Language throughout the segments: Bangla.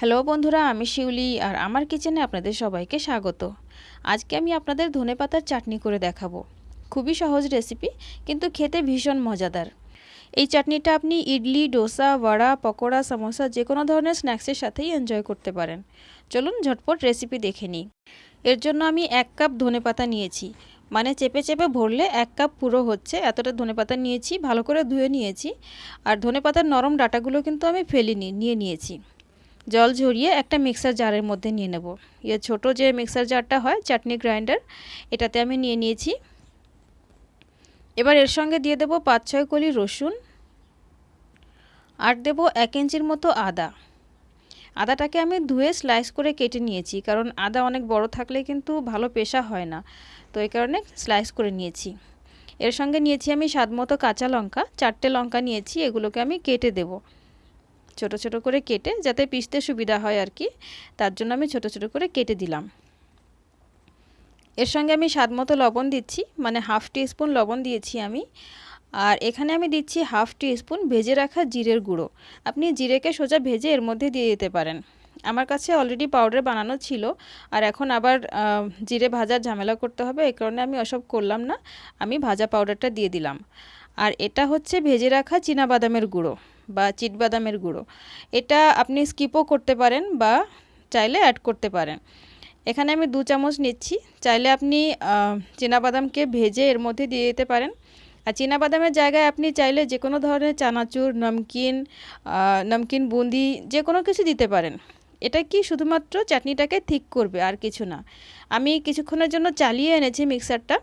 হ্যালো বন্ধুরা, আমি শিউলি আর আমার কিচেনে আপনাদের সবাইকে স্বাগত। আজকে আমি আপনাদের ধনেপাতার চাটনি করে দেখাবো। খুবই সহজ রেসিপি কিন্তু খেতে ভীষণ মজাদার। এই চাটনিটা আপনি ইডলি, ডোসা, বড়া, পকোড়া, সমোসা যে কোনো ধরনের স্ন্যাক্সের সাথেই এনজয় করতে পারেন। চলুন ঝটপট রেসিপি দেখে নিই। এর জন্য আমি এক কাপ ধনেপাতা নিয়েছি। মানে চেপে চেপে ভরলে এক কাপ পুরো হচ্ছে। এতটা ধনেপাতা নিয়েছি, ভালো করে ধুয়ে নিয়েছি। আর ধনেপাতার নরম ডাটাগুলো কিন্তু আমি ফেলিনি, নিয়ে নিয়েছি। জল ঝরিয়ে একটা মিক্সার জারের মধ্যে নিয়ে নেব। ইয়ে ছোট যে মিক্সার জারটা হয়, চাটনি গ্রাইন্ডার এটাতে আমি নিয়ে নিয়েছি। এবার এর সঙ্গে দিয়ে দেব পাঁচ ছয় কলি রসুন, আর দেব এক ইঞ্চির মতো আদা। আদাটাকে আমি ধুয়ে স্লাইস করে কেটে নিয়েছি, কারণ আদা অনেক বড় থাকলে কিন্তু ভালো পেশা হয় না। তো এই কারণে স্লাইস করে নিয়েছি। এর সঙ্গে নিয়েছি আমি স্বাদ মতো কাঁচা লঙ্কা, চারটে লঙ্কা নিয়েছি, এগুলোকে আমি কেটে দেবো। ছোট ছোট করে কেটে, যাতে পিষতে সুবিধা হয় আর কি তার জন্য আমি ছোট ছোট করে কেটে দিলাম। এর সঙ্গে আমি স্বাদ মতো লবণ দিচ্ছি মানে হাফ টি স্পুন লবণ দিয়েছি আমি। আর এখানে আমি দিচ্ছি হাফ টি স্পুন ভেজে রাখা জিরের গুঁড়ো। আপনি জিরেকে সোজা ভেজে এর মধ্যে দিয়ে দিতে পারেন। আমার কাছে অলরেডি পাউডার বানানো ছিল, আর এখন আবার জিরে ভাজার ঝামেলা করতে হবে এই কারণে আমি ওসব করলাম না। আমি ভাজা পাউডারটা দিয়ে দিলাম। আর এটা হচ্ছে ভেজে রাখা বাদামের গুঁড়ো। বা চিটবাদামের গুঁড়ো। এটা আপনি স্কিপও করতে পারেন বা চাইলে অ্যাড করতে পারেন। এখানে আমি দু চামচ নিচ্ছি। চাইলে আপনি বাদামকে ভেজে এর মধ্যে দিয়ে দিতে পারেন। আর বাদামের জায়গায় আপনি চাইলে যে কোনো ধরনের চানাচুর, নমকিন নমকিন বুন্দি যে কোনো কিছু দিতে পারেন। এটা কি শুধুমাত্র চাটনিটাকে ঠিক করবে আর কিছু না। আমি কিছুক্ষণের জন্য চালিয়ে এনেছি মিক্সারটা।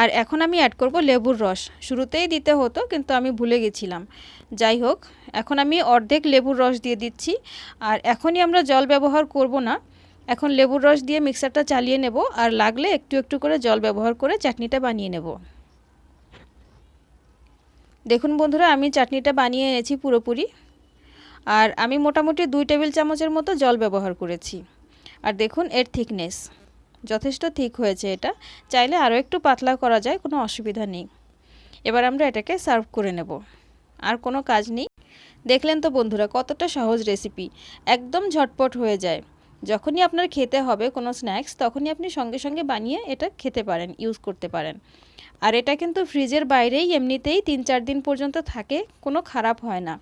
আর এখন আমি অ্যাড করব লেবুর রস। শুরুতেই দিতে হতো, কিন্তু আমি ভুলে গেছিলাম। যাই হোক, এখন আমি অর্ধেক লেবুর রস দিয়ে দিচ্ছি। আর এখনই আমরা জল ব্যবহার করব না। এখন লেবুর রস দিয়ে মিক্সারটা চালিয়ে নেব, আর লাগলে একটু একটু করে জল ব্যবহার করে চাটনিটা বানিয়ে নেব। দেখুন বন্ধুরা, আমি চাটনিটা বানিয়ে এনেছি পুরোপুরি। আর আমি মোটামুটি দুই টেবিল চামচের মতো জল ব্যবহার করেছি। আর দেখুন এর থিকনেস যথেষ্ট ঠিক হয়েছে এটা। চাইলে আরও একটু পাতলা করা যায়, কোনো অসুবিধা নেই। এবার আমরা এটাকে সার্ভ করে নেব। আর কোনো কাজ নেই। দেখলেন তো বন্ধুরা, কতটা সহজ রেসিপি। একদম ঝটপট হয়ে যায়। যখনই আপনার খেতে হবে কোনো স্ন্যাক্স, তখনই আপনি সঙ্গে সঙ্গে বানিয়ে এটা খেতে পারেন, ইউজ করতে পারেন। আর এটা কিন্তু ফ্রিজের বাইরেই এমনিতেই তিন চার দিন পর্যন্ত থাকে, কোনো খারাপ হয় না।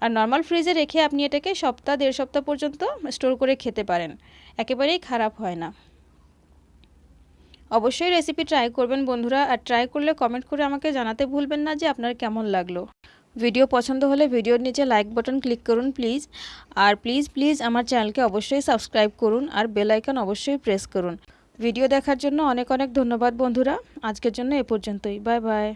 আর নর্মাল ফ্রিজে রেখে আপনি এটাকে সপ্তাহ, দেড় সপ্তাহ পর্যন্ত স্টোর করে খেতে পারেন। একেবারেই খারাপ হয় না। অবশ্যই রেসিপি ট্রাই করবেন বন্ধুরা, আর ট্রাই করলে কমেন্ট করে আমাকে জানাতে ভুলবেন না যে আপনার কেমন লাগল। ভিডিও পছন্দ হলে ভিডিওর নিচে লাইক বাটন ক্লিক করুন প্লিজ আর প্লিজ প্লিজ আমার চ্যানেলকে অবশ্যই সাবস্ক্রাইব করুন, আর বেল আইকন অবশ্যই প্রেস করুন। ভিডিও দেখার জন্য অনেক অনেক ধন্যবাদ বন্ধুরা। আজকের জন্য এ পর্যন্তই। Bye bye